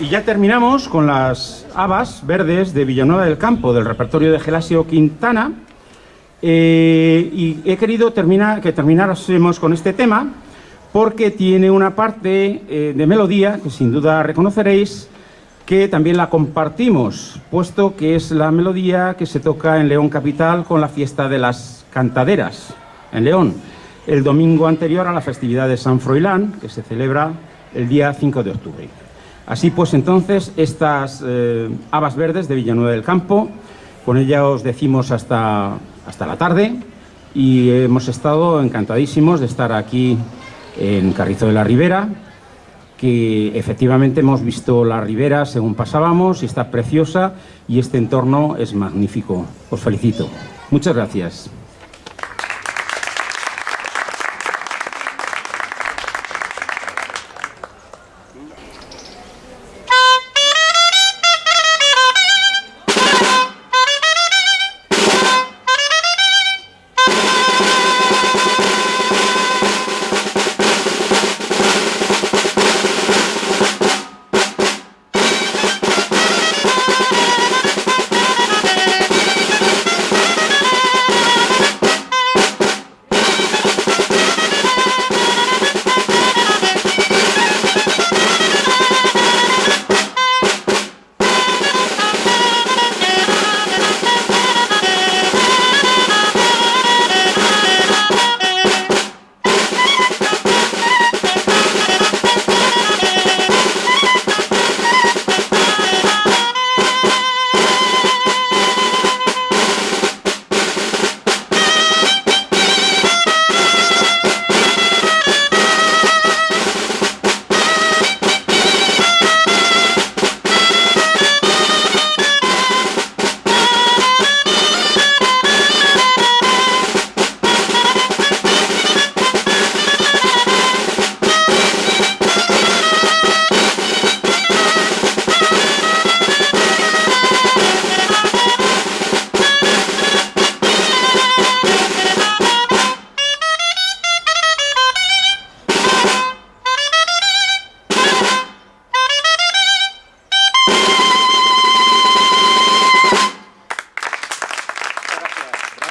Y ya terminamos con las habas verdes de Villanueva del Campo, del repertorio de Gelasio Quintana. Eh, y he querido terminar, que termináramos con este tema porque tiene una parte eh, de melodía que sin duda reconoceréis que también la compartimos, puesto que es la melodía que se toca en León Capital con la fiesta de las cantaderas en León, el domingo anterior a la festividad de San Froilán, que se celebra el día 5 de octubre. Así pues, entonces, estas eh, habas verdes de Villanueva del Campo, con ella os decimos hasta, hasta la tarde y hemos estado encantadísimos de estar aquí en Carrizo de la Ribera, que efectivamente hemos visto la ribera según pasábamos y está preciosa y este entorno es magnífico. Os felicito. Muchas gracias.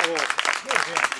Gracias.